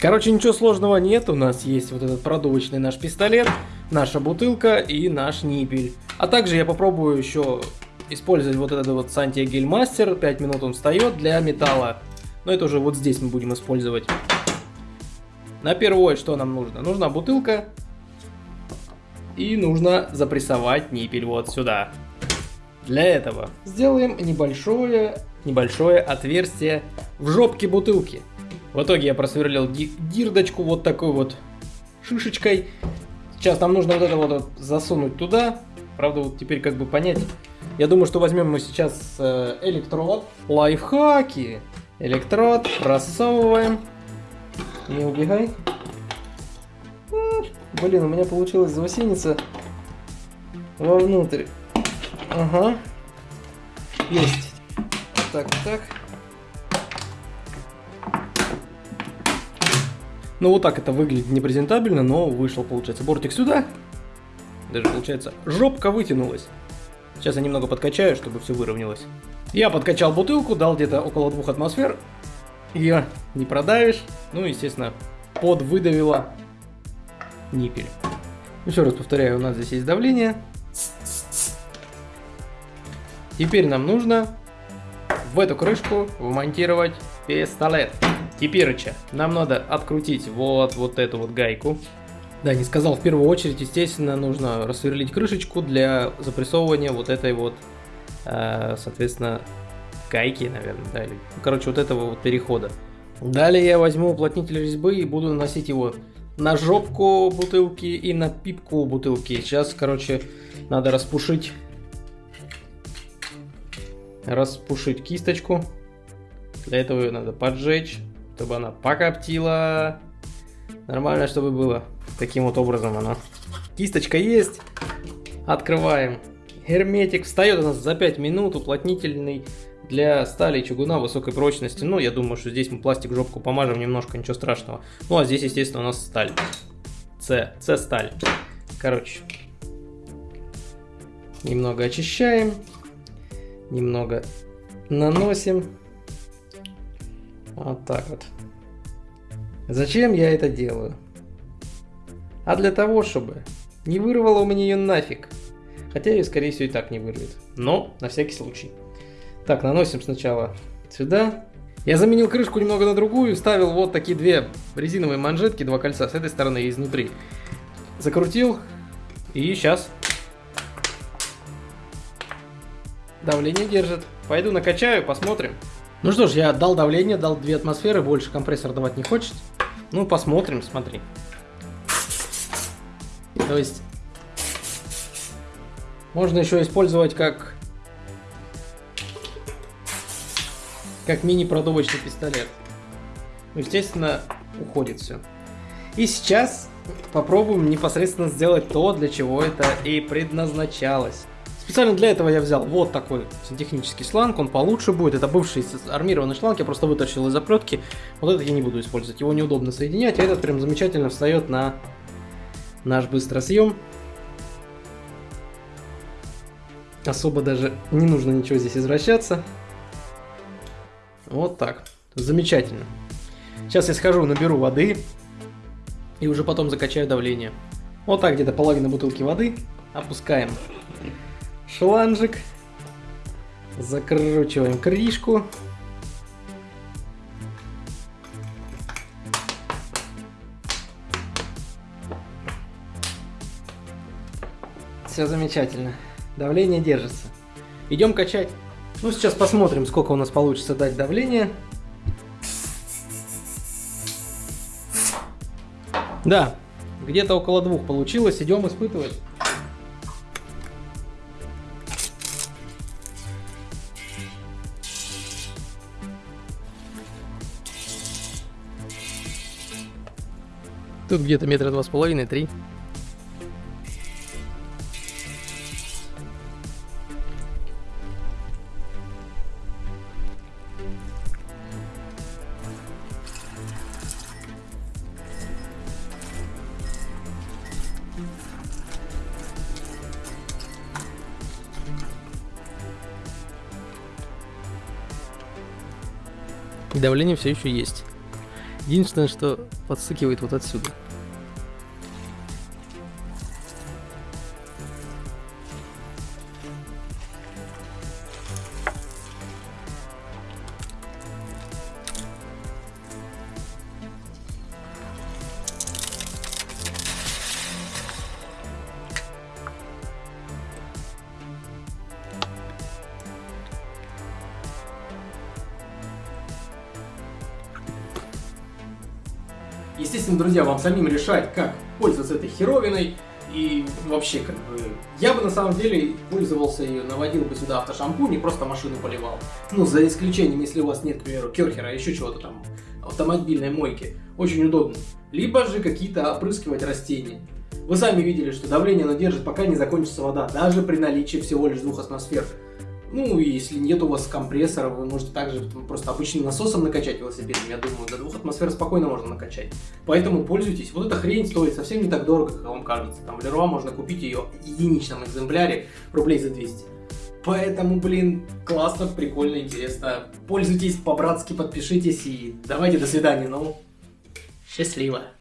Короче, ничего сложного нет. У нас есть вот этот продувочный наш пистолет, наша бутылка и наш ниппель. А также я попробую еще использовать вот этот вот Сантия Гельмастер. 5 минут он встает для металла. Но это уже вот здесь мы будем использовать. На первое, что нам нужно? Нужна бутылка. И нужно запрессовать ниппель вот сюда. Для этого сделаем небольшое, небольшое отверстие в жопке бутылки. В итоге я просверлил дирдочку вот такой вот шишечкой. Сейчас нам нужно вот это вот засунуть туда. Правда, вот теперь как бы понять. Я думаю, что возьмем мы сейчас э, электрод. Лайфхаки. Электрод просовываем. Не убегай. Блин, у меня получилось заусеница вовнутрь. Ага. Есть. Так, так. Ну вот так это выглядит непрезентабельно, но вышел, получается, бортик сюда. Даже, получается, жопка вытянулась. Сейчас я немного подкачаю, чтобы все выровнялось. Я подкачал бутылку, дал где-то около двух атмосфер. Ее не продавишь. Ну, естественно, под выдавила ниппель. Еще раз повторяю, у нас здесь есть давление. Теперь нам нужно в эту крышку вмонтировать пистолет. Теперь нам надо открутить вот, вот эту вот гайку. Да, не сказал, в первую очередь, естественно, нужно рассверлить крышечку для запрессовывания вот этой вот, э, соответственно, гайки, наверное, да, или, ну, короче, вот этого вот перехода. Далее я возьму уплотнитель резьбы и буду наносить его на жопку бутылки и на пипку бутылки. Сейчас, короче, надо распушить, распушить кисточку. Для этого ее надо поджечь чтобы она покоптила. Нормально, чтобы было. Таким вот образом она. Кисточка есть. Открываем. Герметик встает у нас за 5 минут. Уплотнительный для стали и чугуна высокой прочности. Ну, я думаю, что здесь мы пластик жопку помажем немножко, ничего страшного. Ну, а здесь, естественно, у нас сталь. С. С сталь. Короче. Немного очищаем. Немного наносим. Вот так вот. Зачем я это делаю? А для того, чтобы не вырвало у меня ее нафиг. Хотя ее, скорее всего, и так не вырвет. Но, на всякий случай. Так, наносим сначала сюда. Я заменил крышку немного на другую, ставил вот такие две резиновые манжетки, два кольца с этой стороны и изнутри. Закрутил. И сейчас давление держит. Пойду накачаю, посмотрим. Ну что ж, я дал давление, дал две атмосферы, больше компрессор давать не хочет. Ну, посмотрим, смотри. То есть, можно еще использовать как, как мини-продувочный пистолет. Ну, естественно, уходит все. И сейчас попробуем непосредственно сделать то, для чего это и предназначалось. Специально для этого я взял вот такой сантехнический шланг, он получше будет. Это бывший армированный шланг, я просто вытащил из оплетки. Вот этот я не буду использовать, его неудобно соединять, а этот прям замечательно встает на наш быстросъем. Особо даже не нужно ничего здесь извращаться. Вот так. Замечательно. Сейчас я схожу, наберу воды и уже потом закачаю давление. Вот так где-то половина бутылки воды опускаем шланжик. Закручиваем крышку. Все замечательно. Давление держится. Идем качать. Ну, сейчас посмотрим, сколько у нас получится дать давление. Да, где-то около двух получилось. Идем испытывать. Тут где-то метра два с половиной, три. Давление все еще есть. Единственное, что подсыкивает вот отсюда. Естественно, друзья, вам самим решать, как пользоваться этой херовиной. И вообще, как бы, я бы на самом деле пользовался ее, наводил бы сюда автошампунь и просто машину поливал. Ну, за исключением, если у вас нет, к примеру, керхера, еще чего-то там, автомобильной мойки. Очень удобно. Либо же какие-то опрыскивать растения. Вы сами видели, что давление оно держит, пока не закончится вода, даже при наличии всего лишь двух атмосфер. Ну, если нет у вас компрессора, вы можете также просто обычным насосом накачать велосипедом. Я думаю, до двух атмосфер спокойно можно накачать. Поэтому пользуйтесь. Вот эта хрень стоит совсем не так дорого, как вам кажется. Там в Леруа можно купить ее в единичном экземпляре рублей за 200. Поэтому, блин, классно, прикольно, интересно. Пользуйтесь по-братски, подпишитесь и давайте до свидания. Ну, счастливо.